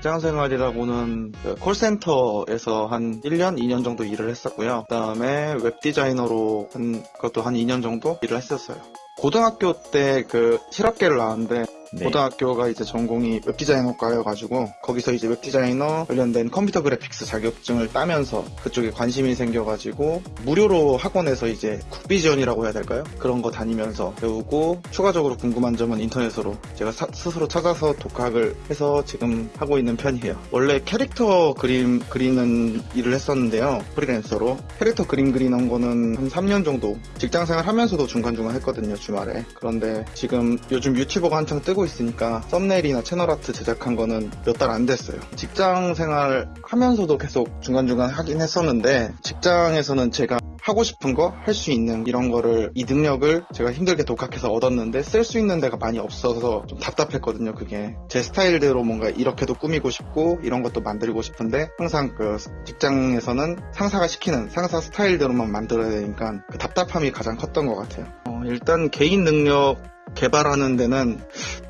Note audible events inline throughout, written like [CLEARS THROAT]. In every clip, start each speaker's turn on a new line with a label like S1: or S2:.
S1: 직장 생활이라고는 그 콜센터에서 한 1년, 2년 정도 일을 했었고요. 그 다음에 웹 디자이너로 한 그것도 한 2년 정도 일을 했었어요. 고등학교 때 그 실업계를 나왔는데
S2: 네.
S1: 고등학교가 이제 전공이 웹디자이너과여가지고 거기서 이제 웹디자이너 관련된 컴퓨터 그래픽스 자격증을 따면서 그쪽에 관심이 생겨가지고 무료로 학원에서 이제 국비 지원이라고 해야 될까요? 그런 거 다니면서 배우고 추가적으로 궁금한 점은 인터넷으로 제가 사- 스스로 찾아서 독학을 해서 지금 하고 있는 편이에요. 원래 캐릭터 그림 그리는 일을 했었는데요. 프리랜서로 캐릭터 그림 그리는 거는 한 3년 정도 직장 생활 하면서도 중간중간 했거든요. 주말에. 그런데 지금 요즘 유튜버가 한창 뜨고 있으니까 썸네일이나 채널 아트 제작한 거는 몇 달 안 됐어요. 직장 생활 하면서도 계속 중간중간 하긴 했었는데 직장에서는 제가 하고 싶은 거 할 수 있는 이런 거를 이 능력을 제가 힘들게 독학해서 얻었는데 쓸 수 있는 데가 많이 없어서 좀 답답했거든요. 그게 제 스타일대로 뭔가 이렇게도 꾸미고 싶고 이런 것도 만들고 싶은데 항상 그 직장에서는 상사가 시키는 상사 스타일대로만 만들어야 되니까 그 답답함이 가장 컸던 것 같아요. 어, 일단 개인 능력 개발하는 데는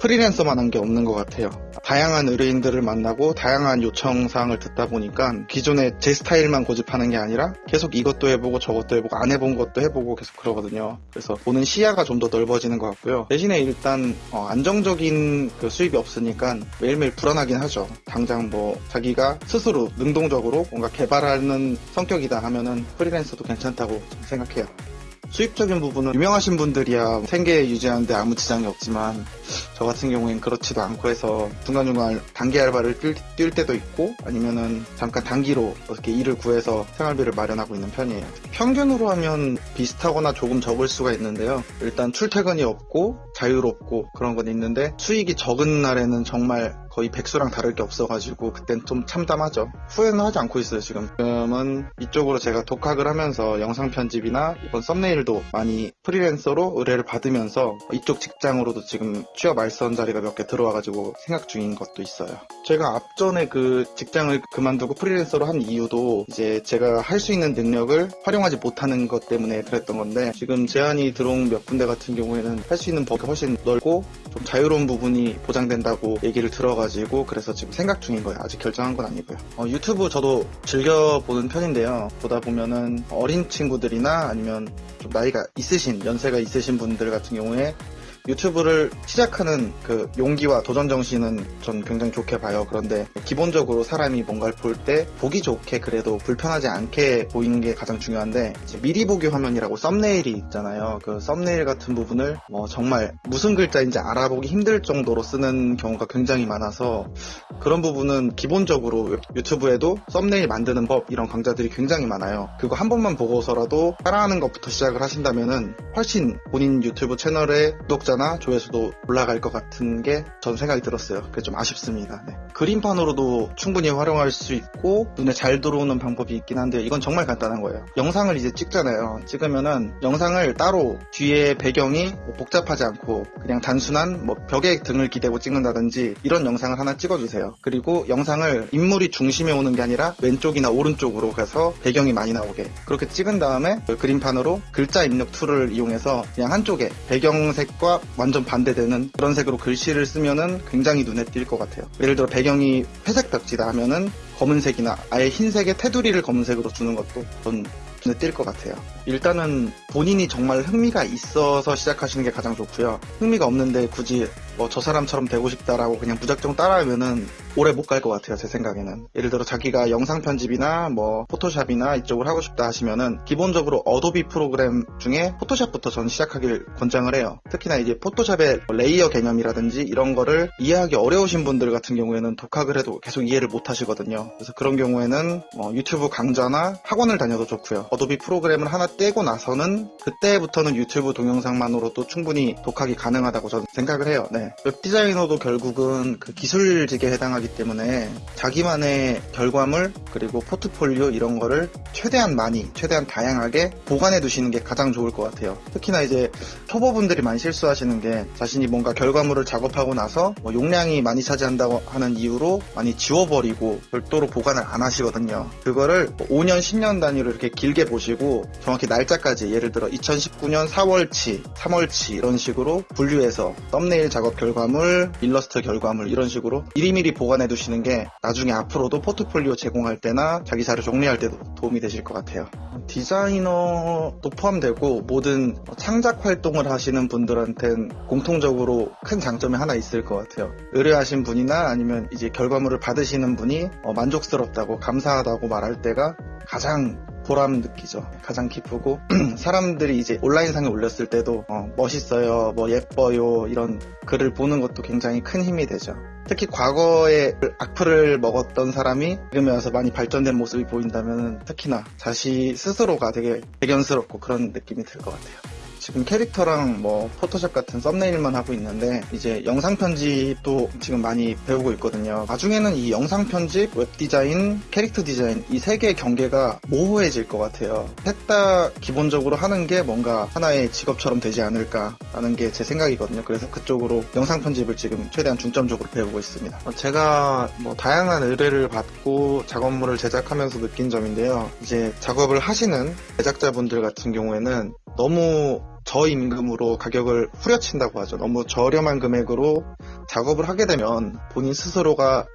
S1: 프리랜서만 한 게 없는 것 같아요. 다양한 의뢰인들을 만나고 다양한 요청사항을 듣다 보니까 기존에 제 스타일만 고집하는 게 아니라 계속 이것도 해보고 저것도 해보고 안 해본 것도 해보고 계속 그러거든요. 그래서 보는 시야가 좀 더 넓어지는 것 같고요. 대신에 일단 어, 안정적인 그 수입이 없으니까 매일매일 불안하긴 하죠. 당장 뭐 자기가 스스로 능동적으로 뭔가 개발하는 성격이다 하면은 프리랜서도 괜찮다고 생각해요. 수입적인 부분은 유명하신 분들이야 생계 유지하는데 아무 지장이 없지만 저 같은 경우엔 그렇지도 않고 해서 중간중간 단기 알바를 뛸, 뛸 때도 있고 아니면은 잠깐 단기로 어떻게 일을 구해서 생활비를 마련하고 있는 편이에요. 평균으로 하면 비슷하거나 조금 적을 수가 있는데요. 일단 출퇴근이 없고 자유롭고 그런 건 있는데 수익이 적은 날에는 정말 거의 백수랑 다를 게 없어가지고 그땐 좀 참담하죠. 후회는 하지 않고 있어요 지금. 지금은 이쪽으로 제가 독학을 하면서 영상 편집이나 이번 썸네일도 많이 프리랜서로 의뢰를 받으면서 이쪽 직장으로도 지금 취업 알선 자리가 몇 개 들어와가지고 생각 중인 것도 있어요. 제가 앞전에 그 직장을 그만두고 프리랜서로 한 이유도 이제 제가 할 수 있는 능력을 활용하지 못하는 것 때문에 그랬던 건데 지금 제안이 들어온 몇 군데 같은 경우에는 할 수 있는 범위가 훨씬 넓고 좀 자유로운 부분이 보장된다고 얘기를 들어가지고 그래서 지금 생각 중인 거예요. 아직 결정한 건 아니고요. 어, 유튜브 저도 즐겨 보는 편인데요. 보다 보면은 어린 친구들이나 아니면 좀 나이가 있으신 연세가 있으신 분들 같은 경우에 유튜브를 시작하는 그 용기와 도전 정신은 전 굉장히 좋게 봐요. 그런데 기본적으로 사람이 뭔가를 볼 때 보기 좋게 그래도 불편하지 않게 보이는 게 가장 중요한데 미리 보기 화면이라고 썸네일이 있잖아요. 그 썸네일 같은 부분을 뭐 정말 무슨 글자인지 알아보기 힘들 정도로 쓰는 경우가 굉장히 많아서 그런 부분은 기본적으로 유튜브에도 썸네일 만드는 법 이런 강좌들이 굉장히 많아요. 그거 한 번만 보고서라도 따라하는 것부터 시작을 하신다면은 훨씬 본인 유튜브 채널의 구독자나 조회수도 올라갈 것 같은 게 전 생각이 들었어요. 그게 좀 아쉽습니다. 네. 그림판으로도 충분히 활용할 수 있고 눈에 잘 들어오는 방법이 있긴 한데 이건 정말 간단한 거예요. 영상을 이제 찍잖아요. 찍으면은 영상을 따로 뒤에 배경이 뭐 복잡하지 않고 그냥 단순한 뭐 벽에 등을 기대고 찍는다든지 이런 영상을 하나 찍어주세요. 그리고 영상을 인물이 중심에 오는 게 아니라 왼쪽이나 오른쪽으로 가서 배경이 많이 나오게 그렇게 찍은 다음에 그 그림판으로 글자 입력 툴을 이용해서 그냥 한쪽에 배경색과 완전 반대되는 그런 색으로 글씨를 쓰면은 굉장히 눈에 띌 것 같아요. 예를 들어 배경이 회색 벽지다 하면은 검은색이나 아예 흰색의 테두리를 검은색으로 주는 것도 전 눈에 띌 것 같아요. 일단은 본인이 정말 흥미가 있어서 시작하시는 게 가장 좋고요. 흥미가 없는데 굳이 뭐 저 사람처럼 되고 싶다라고 그냥 무작정 따라하면은 오래 못 갈 것 같아요. 제 생각에는. 예를 들어 자기가 영상 편집이나 뭐 포토샵이나 이쪽을 하고 싶다 하시면은 기본적으로 어도비 프로그램 중에 포토샵부터 전 시작하길 권장을 해요. 특히나 이제 포토샵의 레이어 개념이라든지 이런 거를 이해하기 어려우신 분들 같은 경우에는 독학을 해도 계속 이해를 못 하시거든요. 그래서 그런 경우에는 뭐 유튜브 강좌나 학원을 다녀도 좋고요. 어도비 프로그램을 하나 떼고 나서는 그때부터는 유튜브 동영상만으로도 충분히 독학이 가능하다고 저는 생각을 해요. 네. 웹 디자이너도 결국은 그 기술직에 해당하기 때문에 자기만의 결과물 그리고 포트폴리오 이런 거를 최대한 많이, 최대한 다양하게 보관해 두시는 게 가장 좋을 것 같아요. 특히나 이제 초보분들이 많이 실수하시는 게 자신이 뭔가 결과물을 작업하고 나서 뭐 용량이 많이 차지한다고 하는 이유로 많이 지워버리고 별도로 보관을 안 하시거든요. 그거를 5년, 10년 단위로 이렇게 길게 보시고 정확히 날짜까지 예를 들어 2019년 4월치, 3월치 이런 식으로 분류해서 썸네일 작업 작업 결과물, 일러스트 결과물 이런 식으로 미리미리 보관해 두시는 게 나중에 앞으로도 포트폴리오 제공할 때나 자기 자료 정리할 때도 도움이 되실 것 같아요. 디자이너도 포함되고 모든 창작 활동을 하시는 분들한테는 공통적으로 큰 장점이 하나 있을 것 같아요. 의뢰하신 분이나 아니면 이제 결과물을 받으시는 분이 어, 만족스럽다고 감사하다고 말할 때가 가장 보람 느끼죠. 가장 기쁘고 [CLEARS THROAT] 사람들이 이제 온라인상에 올렸을 때도 어, 멋있어요, 뭐 예뻐요 이런 글을 보는 것도 굉장히 큰 힘이 되죠. 특히 과거에 악플을 먹었던 사람이 지금에 와서 많이 발전된 모습이 보인다면 특히나 자시 스스로가 되게 대견스럽고 그런 느낌이 들 것 같아요. 지금 캐릭터랑 뭐 포토샵 같은 썸네일만 하고 있는데 이제 영상 편집도 지금 많이 배우고 있거든요. 나중에는 이 영상 편집, 웹 디자인, 캐릭터 디자인 이 세 개의 경계가 모호해질 것 같아요. 셋 다 기본적으로 하는 게 뭔가 하나의 직업처럼 되지 않을까라는 게 제 생각이거든요. 그래서 그쪽으로 영상 편집을 지금 최대한 중점적으로 배우고 있습니다. 어, 제가 뭐 다양한 의뢰를 받고 작업물을 제작하면서 느낀 점인데요. 이제 작업을 하시는 제작자분들 같은 경우에는 너무 저임금으로 가격을 후려친다고 하죠. 너무 저렴한 금액으로 작업을 하게 되면 본인 스스로가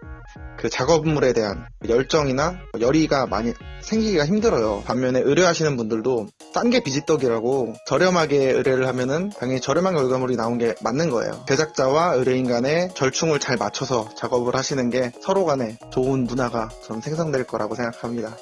S1: 그 작업물에 대한 열정이나 열의가 많이 생기기가 힘들어요. 반면에 의뢰하시는 분들도 싼 게 비지떡이라고 저렴하게 의뢰를 하면은 당연히 저렴한 결과물이 나온 게 맞는 거예요. 제작자와 의뢰인 간의 절충을 잘 맞춰서 작업을 하시는 게 서로 간에 좋은 문화가 좀 생성될 거라고 생각합니다.